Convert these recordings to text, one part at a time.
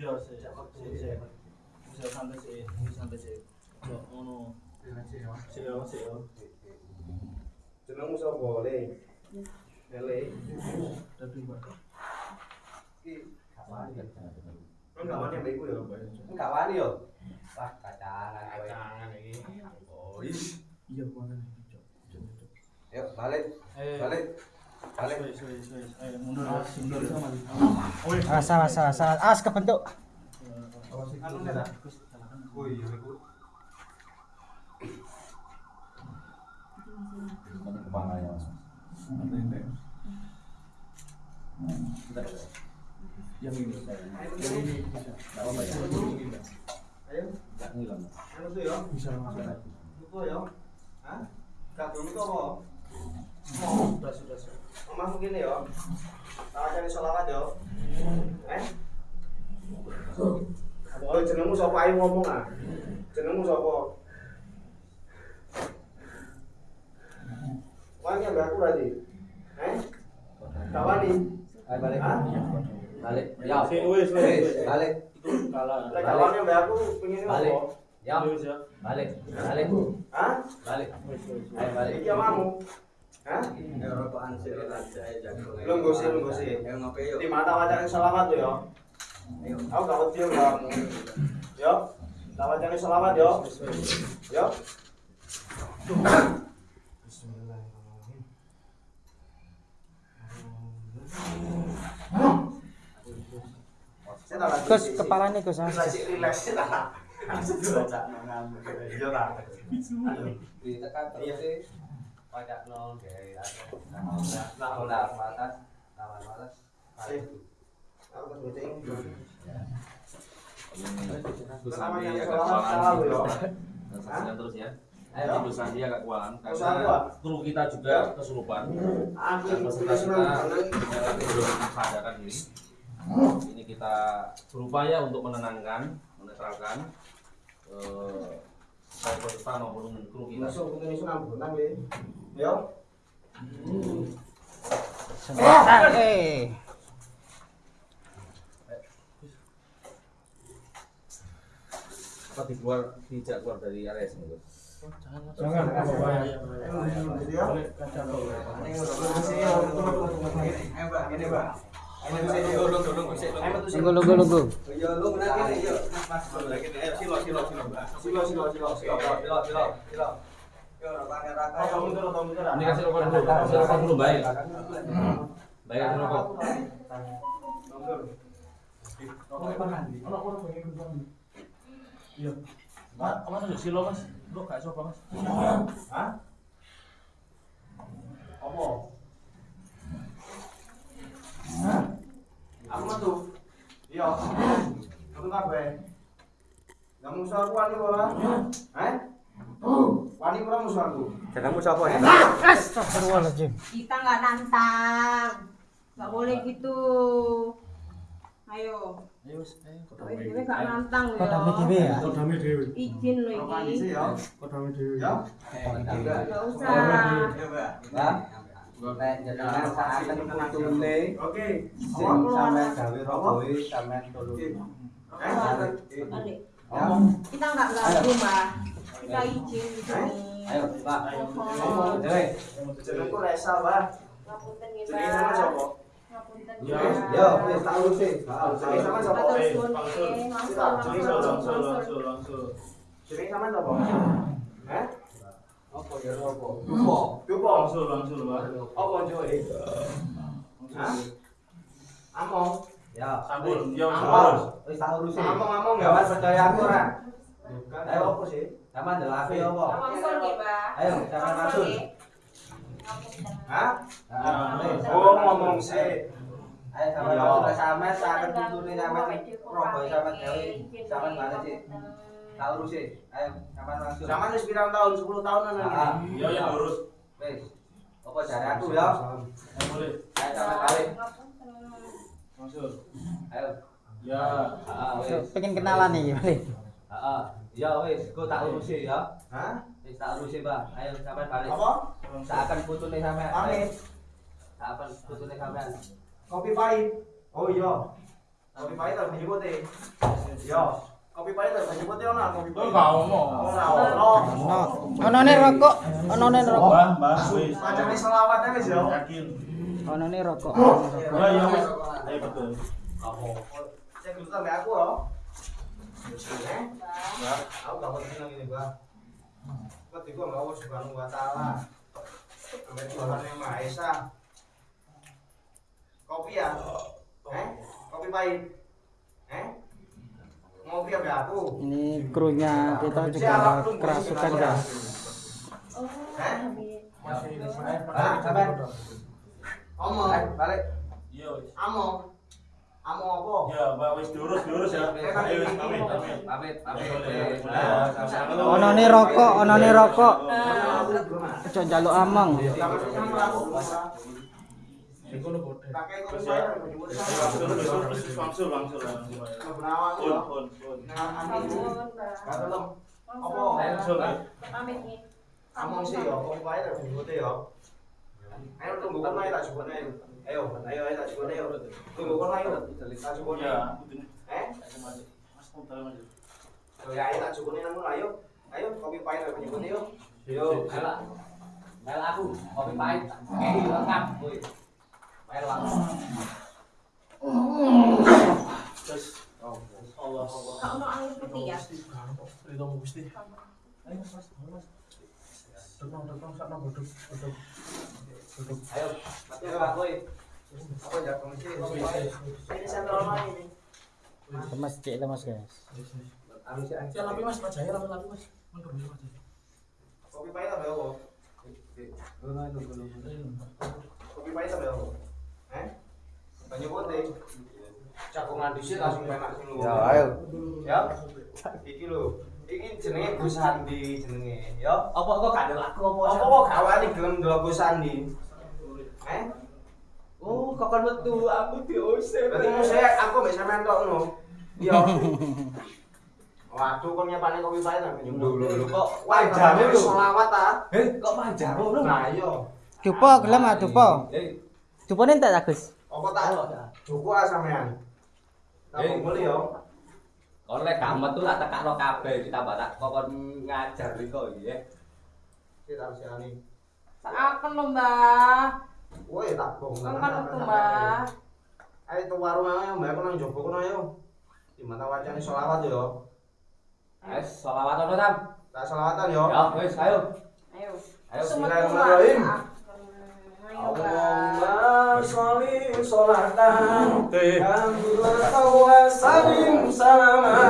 Iya, sih. Sih, sih. Bisa santai sih, bisa santai sih. Yo, ngono. Sih, yo, sih, yo. Jenengmu sapa, Le? Le. Tapi Pak. Enggak wani mbek iku ya. Enggak wani yo. Wah, kacangan kowe. Kacangan iki. Oh, is. Iya, mana nih, Cok. Cok, Cok. Yuk, balik. Eh, Balik. Oh, awas, awas, awas. Awas kebentuk. Oh ya Yang ini. Yang ini bisa. Apa-apa ya Ayo. nggak ngilang Anu tuh yo. Bisa langsung. Itu. Hah? Itu apa? Sudah, sudah, Omahmu gini yo. Tak cari sholawat yo. Eh? Oh, jenengmu sapa ayo ngomong ah. Jenengmu sapa? Wani ambek aku berarti. Eh? Gak wani. ayo balik balik ya Wes, wes. balik kalah. Gak wani ambek aku pengen Balik. ya ya. balik balik Hah? balik ayo balik Iki omamu. Hah? Ngopi. Di tuh yo. Aku gak wedi yo. Yo. Yo. Yo. Bismillahirrahmanirrahim. Tak lagi Gus, relax. Baca. Iya ditekan terus pajak nol atas atas agak kewalahan yo. Saksikan terus ya. Ayo. Agak kewalahan Usaha karena gua. kru kita juga kesurupan. Kita ya, belum sadarkan diri. Ini kita berupaya untuk menenangkan, menetralkan eh, baik. Masuk ya. Eh. Apa di tidak keluar dari area sini? Jangan, ya. Mbak, ini ini yo. Mas mas lagi ini. Kamu kamu kasih rokok dulu, kasih rokok dulu baik. Baik kasih rokok. Iya. Mas, mas ada silo mas. Lu gak coba mas. Hah? Apa? Aku metu. Iya. Metu kabeh. Lah musuh aku wani ora? Hah? Wani ora musuh aku? Sapa ya? Astagfirullahaladzim. Kita nggak nantang, nggak boleh gitu. Ayo, Ayo, ayo. Kita nggak nantang ya? Kau dami dewi. Izin sih ya. Kau dami dewi. Ya. Nggak usah. Yo mbak. Mbak, nek jenengan saaken putune Oke. sing sampe gawe roboe sampe tolong. Balik. Ya. Kita nggak ganggu mbak. Kita izin di sini. Ayo, Mbak. Mohon. Dewe. Jenengku Resa, Mbak. Ngapunten ya Jenenge sama mbak. sapa? Ngapunten Ya. ya. Yo, wis tak urusi. Jenenge sama sapa? Atur Eh, suwun langsung. Langsung, langsung, langsung. Jenenge sama sapa? Hah? Apa ya apa? Dupo. Dupo. Langsung, langsung, Pak. Apa joe? Hah? Among. Ya. Sampun, ya, Ampun. Wis tak urusi. Among-among ya. Jangan percaya aku ora. Ayo apa sih? Sama ndelok apa? Langsung nih mbak. Ayo, jangan Langsung masuk. nih. Ngapunten. Hah? Oh, ngomong sih. Ayo sama Iya. masuk ke sama saken putune sampe roboe sampe gawe sampe balik sih. Tak urusi. Ayo, sama langsung. Zaman wis pirang tahun? 10 tahunan Ah, lagi. Ya, ya, lurus. Wis. Apa jare aku ya? Ya, boleh. Ayo sama balik. Langsung. Ayo. Ya. Ah, wis. Pengen kenalan nih, balik. Heeh. Ya wis, kok tak urusi ya. Hah? Wis tak urusi, Bang. Ayo sampean balik. Apa? Saken putune sampean. Pamit. Saken putune sampean. Kopi pahit. Oh iya. Kopi pahit atau banyu putih? Yo, kopi pahit atau banyu putih ono kopi pahit. Enggak ngomong. Ora ono. Ono. Onone rokok, onone rokok. Mbah, mbah, wis. Macane selawat wis yo. Yakin. Onone rokok. Lah iya wis. Ayo betul. Cek dulu sampai aku. Eh? Ya. Aku gak penting lagi nih, Bang. Seperti gua nggak Allah subhanahu wa ta'ala Sampai Tuhan yang Maha Esa Kopi ya? Eh? Kopi pahit? Eh? Ngopi apa aku? Ini krunya kita juga kerasukan guys. Eh? Balik, sampai. Omong Balik. Iya wis. Amo Amo apa? Ya, Mbak wis diurus ya. Ayo wis pamit, pamit. Pamit, pamit. Ya, sama-sama. Onone rokok, onone rokok. Ojo njaluk among. Sih Ayo tunggu kan tak ayo Ayo, ayo, ayo tak coba ayo Tunggu kan ayo Tak coba Ya, ayo. Eh? Mas, muter aja. Oh ya, ayo tak coba namun ayo Ayo, kopi pahit banyu putih yo Yo, Ayo. Ayo lah aku. Kopi pahit. Lengkap. Woi. Ayo lah. Terus. Allah, Allah. Kak ono air putih ya. Ridho Gusti. Ayo, Mas, Mas. Duduk. Duduk. Ayo. Ayo apa pahit Ini sentral mana ini? Lemas cek lemas guys. Lapi Mas, Mas Jaya, lapi, lapi Mas. Kopi pahit apa ya kok? Kopi pahit apa ya kok? Eh? Banyu putih Cakungan di sini langsung penak. Ya, ayo. Ya. Iki lho. Iki jenenge Gus Sandi jenenge, ya. Apa kok gak ada lagu apa? Apa kok gak wani gelem ndelok Gus Sandi? Eh? Oh, kok kan metu aku diusir. Berarti saya aku mbek sampean tok ngono. Iya. Waduh kok nyepane kopi pahit nang Lho, lho, lho, kok lho. selawat ta? Eh, kok panjang ngono? Nah iya. Dupo gelem ah dupo. Eh, Dupone entek ta Gus? Apa tak cukup ah sampean? Tak Eh. boleh yo. kon lek gak metu tak tekakno kabeh kita batak kok kon ngajar kok iki ya. Kita harus ani. Saken lho, Mbah. Woi tak bong. Kan kan. Ayo tuh warung ayo mbak aku nang jopo kono ayo. Di wacane selawat yo. Selawat tam. Tak selawatan yo. Ya, wes ayo. Ayo. Ayo, bismillahirrahmanirrahim. Allahumma sholli sholatan Alhamdulillah wa salim salaman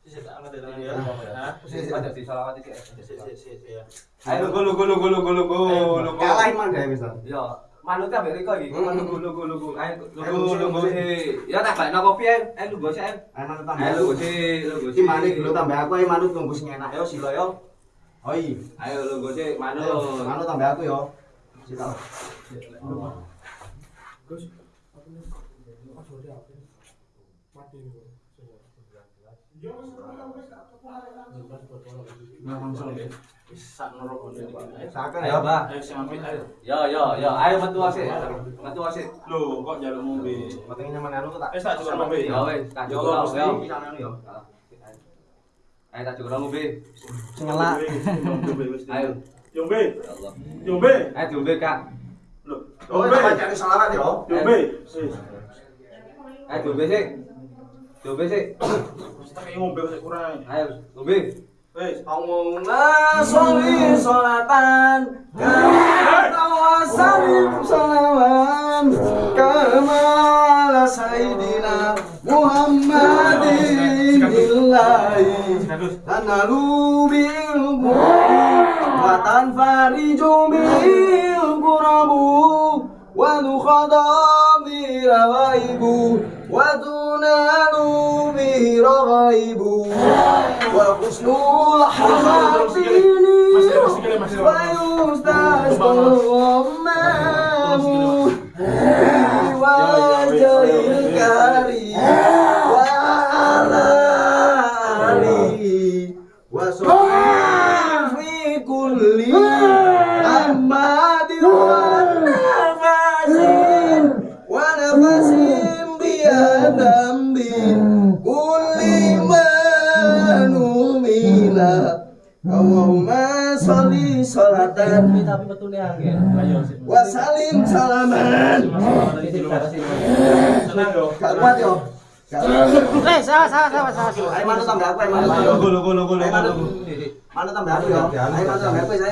Sisi tak angkat dari tangan ya. Hah? Ada di selawat iki. Sisi, sisi, sisi, ya. Ayo Lugu lugu lugu lugu lugu lugu Kalah iman gak bisa Yo, manut ambek Riko iki. Hmm. Lugu lugu lugu. Ayo Ayo, lugu lugu, lugu. lugu. Ya tak bakno kopi ae. Ayo lugu sih. ayo. Ayo manut Ayo tambah lugu sih, lugu Iki manik dulu tambah aku ayo manut tunggu sing enak yo silo yo Oh iya Ayo lugu sih, Ayo, manut. manut tambah aku yo Silo Langsung deh. Sak norok ini. Saken Ayo, Mbah. Ayo sing ambil ayo. Yo yo yo, ayo metu sih. Metu sih. Loh, kok jaluk ngombe? Penting nyaman anu tak Eh, tak cukup ngombe. Ya wes, tak Ya cukup Allah, lah, Gusti. yo. Bisa anu yo Ayo tak cukup ngombe. Nyelak. Ayo. Yombe, Ya Allah. Yombe. Ayo diombe, Kak. Loh, Oh Yombe. tambah cari selawat yo Yombe. Sis. Ayo diombe sih. Diombe sih. Tak kayak ngombe kok kurang. Ayo, diombe. Wes. Allahumma sholli sholatan tawasalim salaman Kama sayyidina Muhammadin illahi tanalu bil wa tanfariju bil kurabu wa nukhada bi rawaibu wa tunalu bi rawaibu wa husnul hamatini Allahumma sholli sholatan tapi betul ya angin wa salim salaman senang dong Gak kuat yo. Gak kuat. Eh, salah, salah, salah, salah. Ayo manut tambah aku, ayo manut. Logo logo logo Ayo logo. manut. Manut tambah aku yo. Ayo manut tambah aku saya.